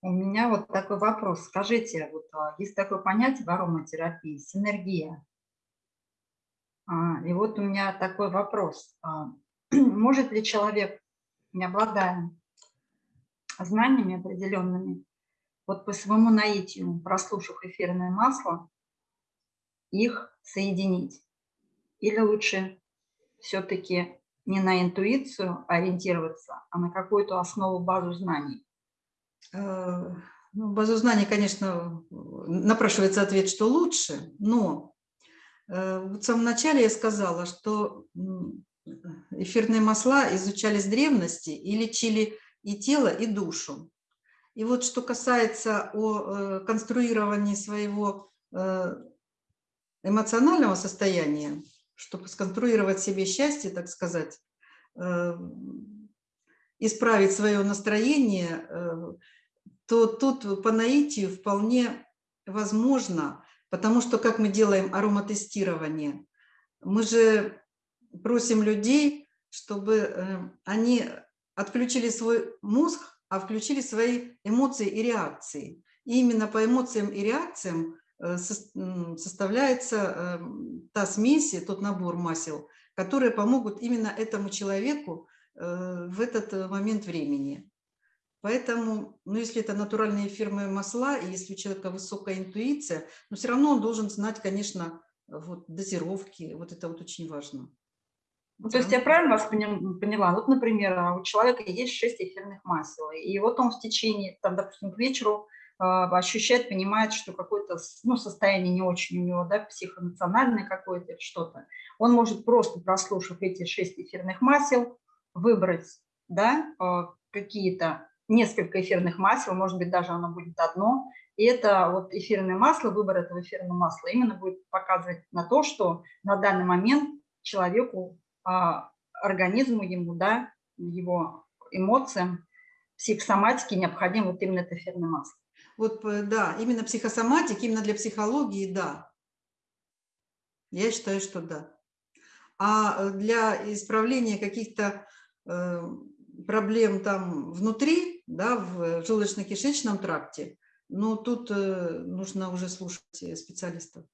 У меня вот такой вопрос. Скажите, вот а, есть такое понятие в ароматерапии – синергия. А, и вот у меня такой вопрос. А, может ли человек, не обладая знаниями определенными, вот по своему наитию, прослушав эфирное масло, их соединить? Или лучше все-таки не на интуицию ориентироваться, а на какую-то основу, базу знаний? Э, ну, базу знаний, конечно, напрашивается ответ, что лучше, но э, в самом начале я сказала, что эфирные масла изучались древности и лечили и тело, и душу. И вот что касается о э, конструировании своего эмоционального состояния, чтобы сконструировать себе счастье, так сказать, исправить свое настроение, то тут по наитию вполне возможно, потому что как мы делаем ароматестирование, мы же просим людей, чтобы э, они отключили свой мозг, а включили свои эмоции и реакции. И именно по эмоциям и реакциям э, составляется э, та смесь, тот набор масел, которые помогут именно этому человеку в этот момент времени. Поэтому, ну, если это натуральные фирмы масла, и если у человека высокая интуиция, но все равно он должен знать, конечно, вот, дозировки, вот это вот очень важно. Ну, то есть я правильно вас поняла? Вот, например, у человека есть 6 эфирных масел, и вот он в течение, там, допустим, к вечеру э, ощущает, понимает, что какое-то ну, состояние не очень у него, да, психоэмоциональное какое-то что-то. Он может просто, прослушав эти 6 эфирных масел, выбрать да, э, какие-то несколько эфирных масел, может быть, даже оно будет одно. И это вот эфирное масло, выбор этого эфирного масла именно будет показывать на то, что на данный момент человеку, а, организму ему, да, его эмоциям, психосоматике необходимо вот именно это эфирное масло. Вот, э, да, именно психосоматик, именно для психологии, да. Я считаю, что да. А э, для исправления каких-то э, проблем там внутри, да, в желудочно-кишечном тракте, но тут нужно уже слушать специалистов.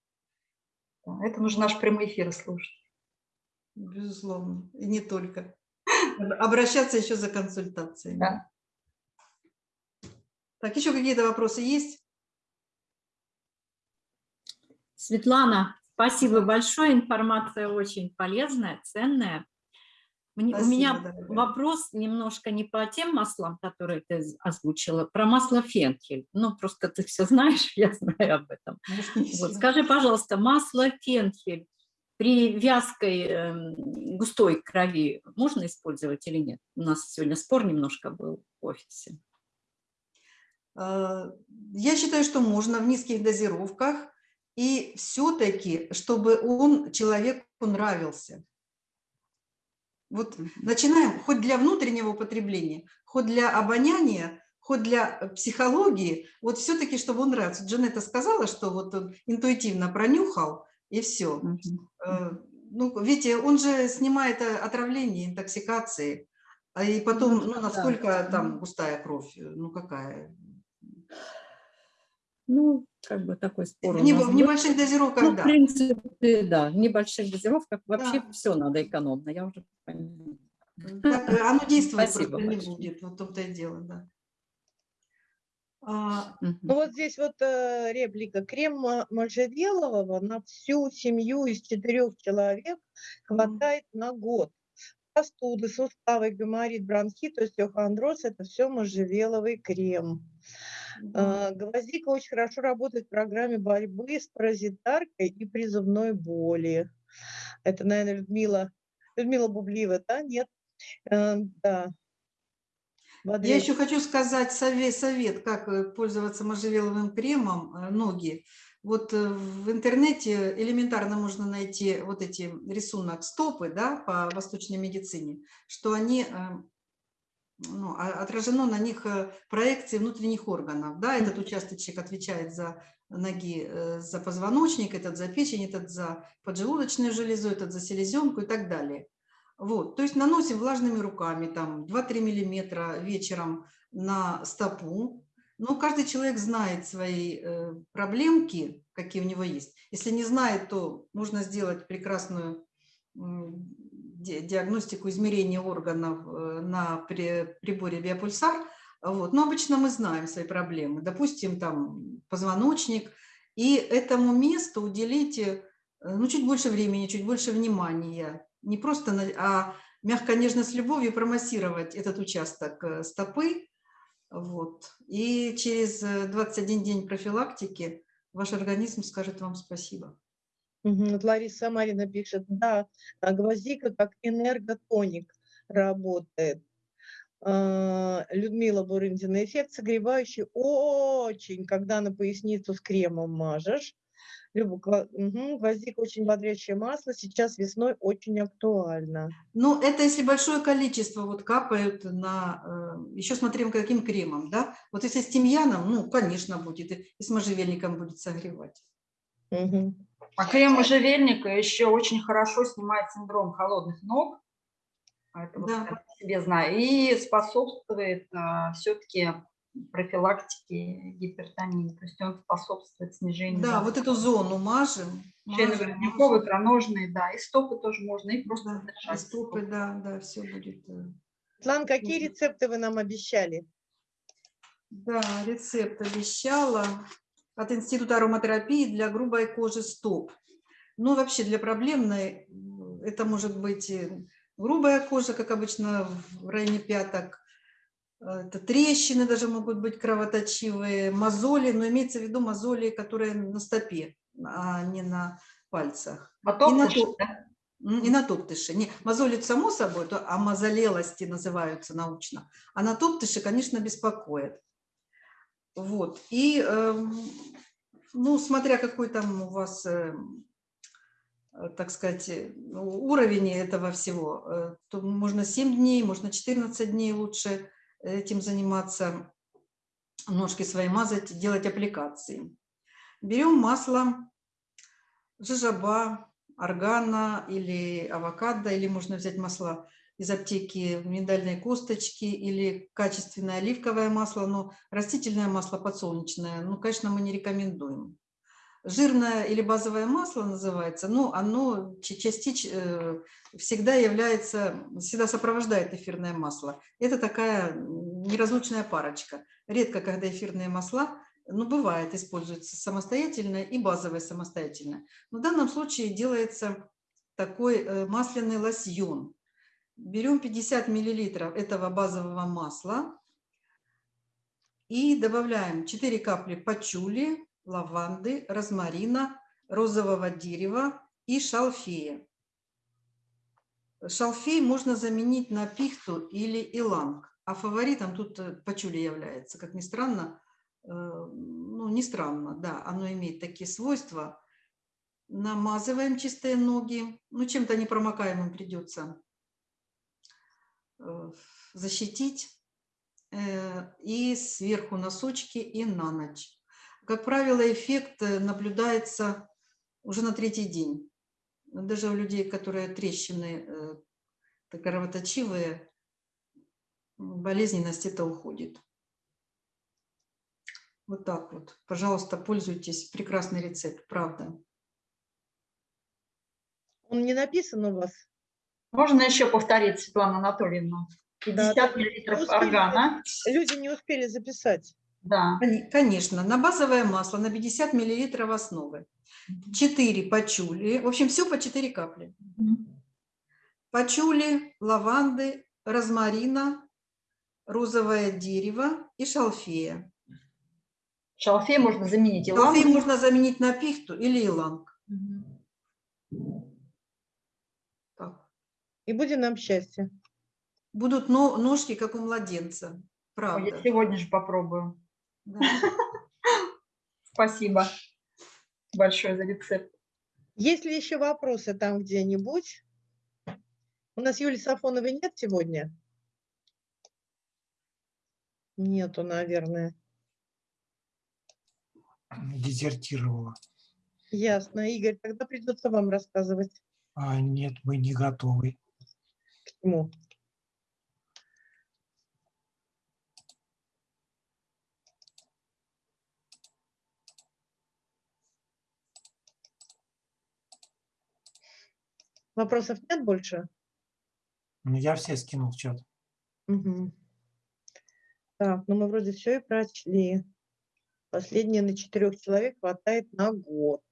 Это нужно наш прямой эфир слушать. Безусловно, и не только. Обращаться еще за консультацией. Да. Так, еще какие-то вопросы есть? Светлана, спасибо большое. Информация очень полезная, ценная. Спасибо, У меня дорогая. вопрос немножко не по тем маслам, которые ты озвучила, про масло фенхель. Ну, просто ты все знаешь, я знаю об этом. Вот, скажи, пожалуйста, масло фенхель при вязкой э, густой крови можно использовать или нет? У нас сегодня спор немножко был в офисе. А, я считаю, что можно в низких дозировках, и все-таки, чтобы он человеку нравился. Вот начинаем хоть для внутреннего употребления, хоть для обоняния, хоть для э, психологии, вот все-таки, чтобы он нравился. Джанетта сказала, что вот он интуитивно пронюхал, и все. Э, ну, видите, он же снимает э, отравление, интоксикации, а и потом, ну, ну насколько там густая кровь, ну, какая? Ну, как бы такой спор. В, в небольших дозировках, ну, да. В принципе, да, в небольших дозировках вообще да. все надо экономно, я уже понимаю. Так, оно действовать Спасибо просто большое. не будет, вот том-то и дело, да. А, ну вот здесь вот э, реплика. Крем можжевелового на всю семью из четырех человек хватает на год. Простуды, суставы, геморрит, бронхит, остеохондроз – это все можжевеловый крем. Да. Гвоздика очень хорошо работает в программе борьбы с паразитаркой и призывной боли. Это, наверное, Людмила, Людмила Бублива, да? Нет? Э, да. Я еще хочу сказать совет, совет, как э, пользоваться можжевеловым кремом, э, ноги. Вот в интернете элементарно можно найти вот эти рисунок стопы да, по восточной медицине, что они ну, а, отражено на них э, проекции внутренних органов. Да, этот участочек отвечает за ноги, за позвоночник, этот за печень, этот за поджелудочную железу, этот за селезенку и так далее. Вот, то есть наносим влажными руками, там 2-3 миллиметра вечером на стопу, но каждый человек знает свои э, проблемки, какие у него есть. Если не знает, то можно сделать прекрасную диагностику измерения органов э, на приборе биопульсар. Вот. Но обычно мы знаем свои проблемы. Допустим, там позвоночник. И этому месту уделите э, ну, чуть больше времени, чуть больше внимания. Не просто, а мягко, нежно, с любовью промассировать этот участок стопы, вот. И через 21 э, день профилактики ваш организм скажет вам спасибо. Вот Лариса Марина пишет, да, а гвоздика как энерготоник работает. А, Людмила Бурындина, эффект согревающий очень, когда на поясницу с кремом мажешь. Люба, угу, гвоздика очень бодрящее масло, сейчас весной очень актуально. Ну, это если большое количество вот капают на, э, еще смотрим каким кремом, да? Вот если с тимьяном, ну, конечно, будет, и с можжевельником будет согревать. Угу. А крем можжевельника еще очень хорошо снимает синдром холодных ног, это да. вот себе знаю, и способствует а, все-таки профилактики гипертонии. То есть он способствует снижению. Да, вот эту зону мажем. Членовые, икроножные, да, и стопы тоже можно, и просто да, И стопы, да, да, все будет. Э, Светлана, какие рецепты вы нам обещали? Да, рецепт обещала от Института ароматерапии для грубой кожи стоп. Ну, вообще для проблемной это может быть грубая кожа, как обычно в районе пяток, это трещины даже могут быть кровоточивые, мозоли, но имеется в виду мозоли, которые на стопе, а не на пальцах. А и на, топ, да? и на топтыше. Не, мозоли само собой, то, а мозолелости называются научно. А на топтыше, конечно, беспокоит. Вот. И, э, ну, смотря какой там у вас, э, так сказать, уровень этого всего, э, то можно 7 дней, можно 14 дней лучше этим заниматься, ножки свои мазать, делать аппликации. Берем масло жижаба, органа или авокадо, или можно взять масло из аптеки миндальной косточки или качественное оливковое масло, но растительное масло подсолнечное, ну, конечно, мы не рекомендуем жирное или базовое масло называется, но оно частично э, всегда является, всегда сопровождает эфирное масло. Это такая неразлучная парочка. Редко, когда эфирные масла, ну, бывает, используются самостоятельно и базовое самостоятельно. Но в данном случае делается такой э, масляный лосьон. Берем 50 миллилитров этого базового масла и добавляем 4 капли пачули, лаванды, розмарина, розового дерева и шалфея. Шалфей можно заменить на пихту или иланг, а фаворитом тут э, пачули является. Как ни странно, э, ну не странно, да, оно имеет такие свойства. Намазываем чистые ноги, ну чем-то непромокаемым придется защитить. И сверху носочки и на ночь. Как правило, эффект э, наблюдается уже на третий день. Даже у людей, которые трещины э, кровоточивые, болезненность это уходит. Вот так вот. Пожалуйста, пользуйтесь. Прекрасный рецепт, правда. Он не написан у вас? Можно еще повторить, Светлана Анатольевна? 50 да, миллилитров органа. Люди не успели записать. Да. Конечно, на базовое масло на 50 миллилитров основы. 4 пачули, в общем, все по 4 капли. Пачули, лаванды, розмарина, розовое дерево и шалфея. Шалфей можно заменить иланг. Шалфей можно заменить на пихту или иланг. И будет нам счастье. Будут ножки, как у младенца. Правда. Я сегодня же попробую. Спасибо. большое за рецепт. Есть ли еще вопросы там где-нибудь? У нас Юлии Сафоновой нет сегодня? Нету, наверное. Дезертировала. Ясно. Игорь, тогда придется вам рассказывать. А, нет, мы не готовы. К чему? Вопросов нет больше? Ну, я все скинул в чат. Угу. Так, ну мы вроде все и прочли. Последние на четырех человек хватает на год.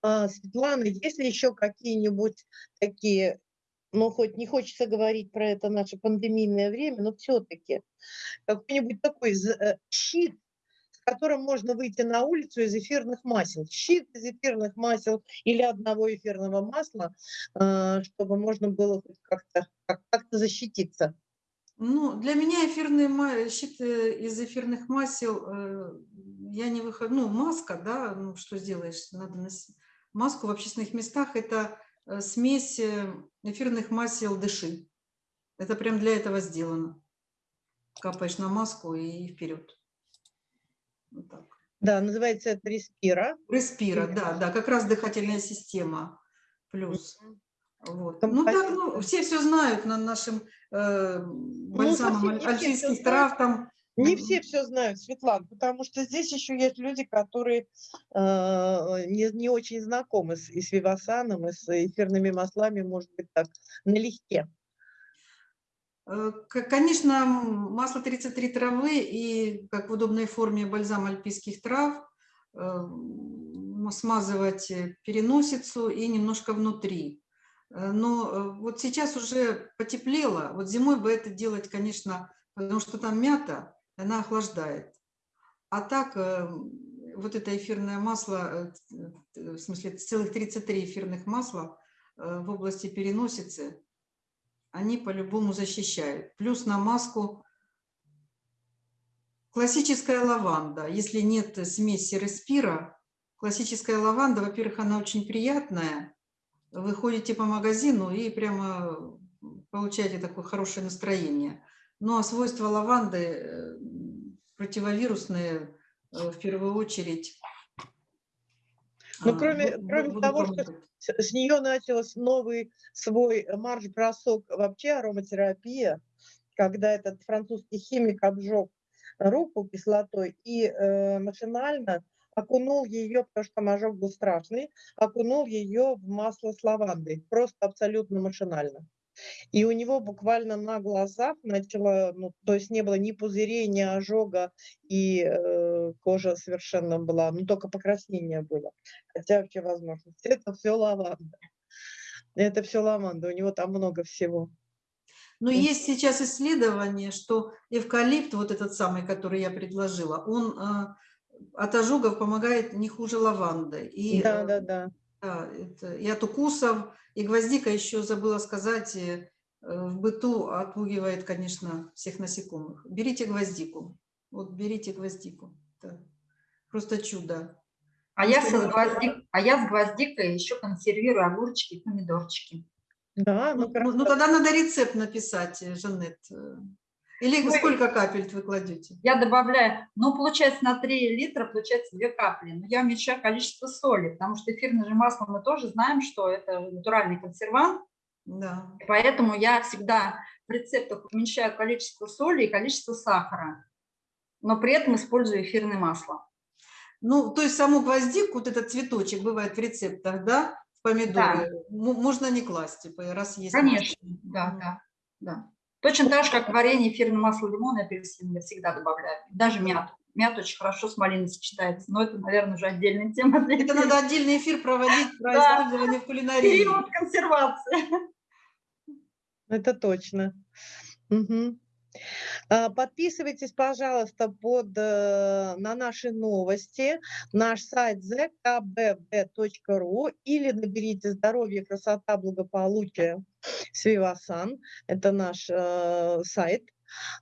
А, Светлана, есть ли еще какие-нибудь такие, ну хоть не хочется говорить про это наше пандемийное время, но все-таки какой-нибудь такой э, щит, с которым можно выйти на улицу из эфирных масел. Щит из эфирных масел или одного эфирного масла, а, чтобы можно было как-то как, как защититься. Ну, для меня эфирные щит из эфирных масел, э, я не выхожу, ну, маска, да, ну, что сделаешь, надо носить. Маску в общественных местах – это смесь э, эфирных масел дыши. Это прям для этого сделано. Капаешь на маску и вперед. Вот так. Да, называется это респира. Респира, да, да, как раз дыхательная система плюс. Вот. Ну так, ну, все все знают на нашем э, бальзамом ну, альпийских трав там. Не все все знают, Светлана, потому что здесь еще есть люди, которые э, не, не очень знакомы с, и с вивасаном, и с эфирными маслами, может быть, так, налегке. Э, конечно, масло 33 травы и, как в удобной форме, бальзам альпийских трав, э, смазывать переносицу и немножко внутри. Э, но э, вот сейчас уже потеплело, вот зимой бы это делать, конечно, потому что там мята, она охлаждает. А так, э, вот это эфирное масло, в смысле целых 33 эфирных масла в области переносицы, они по-любому защищают. Плюс на маску классическая лаванда. Если нет смеси респира, классическая лаванда, во-первых, она очень приятная, вы ходите по магазину и прямо получаете такое хорошее настроение. Ну а свойства лаванды э, противовирусные э, в первую очередь. Ну, кроме, а, кроме того, что с нее начался новый свой марш-бросок вообще ароматерапия, когда этот французский химик обжег руку кислотой и э, машинально окунул ее, потому что ожог был страшный, окунул ее в масло с лавандой, просто абсолютно машинально. И у него буквально на глазах начало, ну, то есть не было ни пузырей, ни ожога, и э, кожа совершенно была, ну, только покраснение было. Хотя вообще возможно. Это все лаванда. Это все лаванда, у него там много всего. Но есть сейчас исследование, что эвкалипт, вот этот самый, который я предложила, он э, от ожогов помогает не хуже лаванды. И, да, да, да. Да это, и от укусов, и гвоздика, еще забыла сказать, э, в быту отпугивает, конечно, всех насекомых. Берите гвоздику. Вот берите гвоздику. Да. Просто чудо. А я, с гвоздик, а я с гвоздикой еще консервирую огурчики и помидорчики. Да, ну, ну, ну тогда надо рецепт написать, э, Жанет. Или ну, сколько капель вы кладете? Я добавляю, ну, получается, на 3 литра получается 2 капли. Но я уменьшаю количество соли, потому что эфирное же масло мы тоже знаем, что это натуральный консервант. Да. Поэтому я всегда в рецептах уменьшаю количество соли и количество сахара, но при этом использую эфирное масло. Ну, то есть саму гвоздику, вот этот цветочек бывает в рецептах, да, в помидоры, да. можно не класть, типа, раз есть. Конечно, масло. да, да, да. Точно так же, как варенье, эфирное масло лимона и апельсин я всегда добавляю. Даже мяту. Мята очень хорошо с малиной сочетается, но это, наверное, уже отдельная тема. Это надо отдельный эфир проводить про использование в кулинарии. Период консервации. Это точно. Угу. Подписывайтесь, пожалуйста, под, э, на наши новости, наш сайт zkbb.ru или наберите «Здоровье, красота, благополучие» с Вивасан. Это наш э, сайт.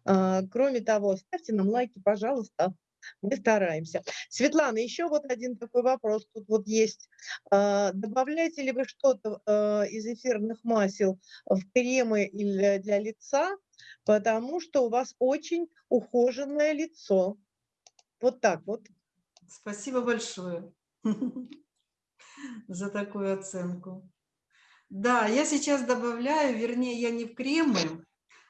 Э, кроме того, ставьте нам лайки, пожалуйста. Мы стараемся. Светлана, еще вот один такой вопрос. Тут вот есть. А, добавляете ли вы что-то а, из эфирных масел в кремы или для лица? Потому что у вас очень ухоженное лицо. Вот так вот. Спасибо большое за такую оценку. Да, я сейчас добавляю, вернее, я не в кремы,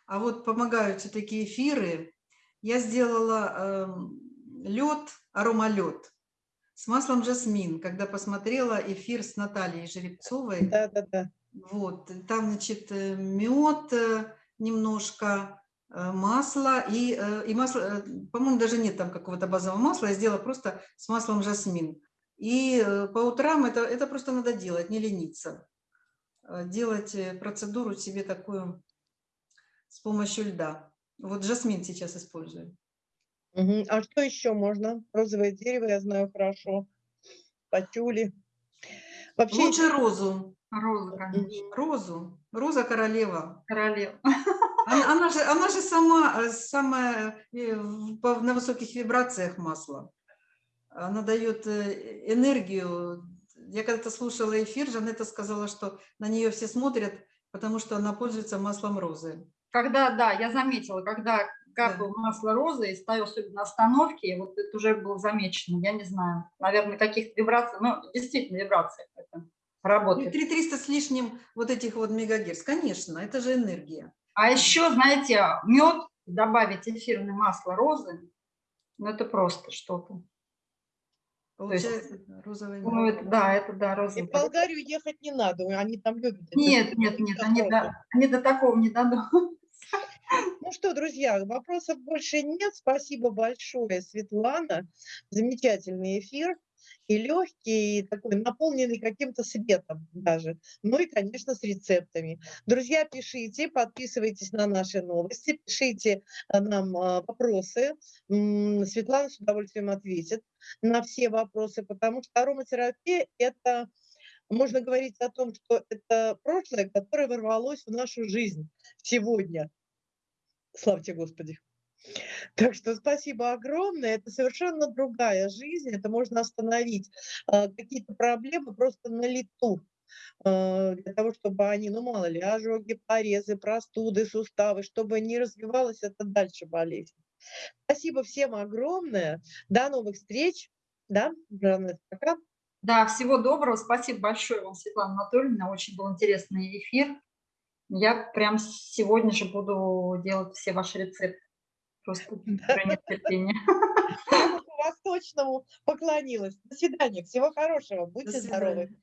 а вот помогают все такие эфиры. Я сделала э, лед, аромалед с маслом жасмин, когда посмотрела эфир с Натальей Жеребцовой. Да, да, да. Вот, там, значит, э, мед э, немножко, э, масло и, и масло, по-моему, даже нет там какого-то базового масла, я сделала просто с маслом жасмин. И по утрам это, это просто надо делать, не лениться. Делать процедуру себе такую с помощью льда. Вот жасмин сейчас использую. Угу. А что еще можно? Розовое дерево я знаю хорошо. Патюли. Вообще... Лучше розу. Розу, Розу. Роза королева. Королева. Она, она, же, она же сама, э, самая э, на высоких вибрациях масла. Она дает э, энергию. Я когда-то слушала эфир, Жанетта сказала, что на нее все смотрят, потому что она пользуется маслом розы. Когда, да, я заметила, когда капал да. масло розы и ставил на остановке, вот это уже было замечено, я не знаю, наверное, каких вибраций, ну, действительно, вибрации это работает. 3300 с лишним вот этих вот мегагерц, конечно, это же энергия. А еще, знаете, мед, добавить эфирное масло розы, ну, это просто что-то. Получается, есть, розовый ну, это, да, это да, розовый. И в Болгарию ехать не надо, они там любят. Нет, это, нет, нет, они до, они до такого не дадут. Ну что, друзья, вопросов больше нет. Спасибо большое, Светлана. Замечательный эфир. И легкий, и такой наполненный каким-то светом даже. Ну и, конечно, с рецептами. Друзья, пишите, подписывайтесь на наши новости, пишите э, нам э, вопросы. Светлана с удовольствием ответит на все вопросы, потому что ароматерапия – это можно говорить о том, что это прошлое, которое ворвалось в нашу жизнь сегодня. Славьте Господи. Так что спасибо огромное. Это совершенно другая жизнь. Это можно остановить э, какие-то проблемы просто на лету э, для того, чтобы они, ну мало ли, ожоги, порезы, простуды, суставы, чтобы не развивалась это дальше болезнь. Спасибо всем огромное. До новых встреч. Да, Жанна, пока. Да, всего доброго. Спасибо большое вам, Светлана Анатольевна. Очень был интересный эфир. Я прям сегодня же буду делать все ваши рецепты. Просто нетерпение. Восточному поклонилась. До свидания. Всего хорошего. Будьте здоровы.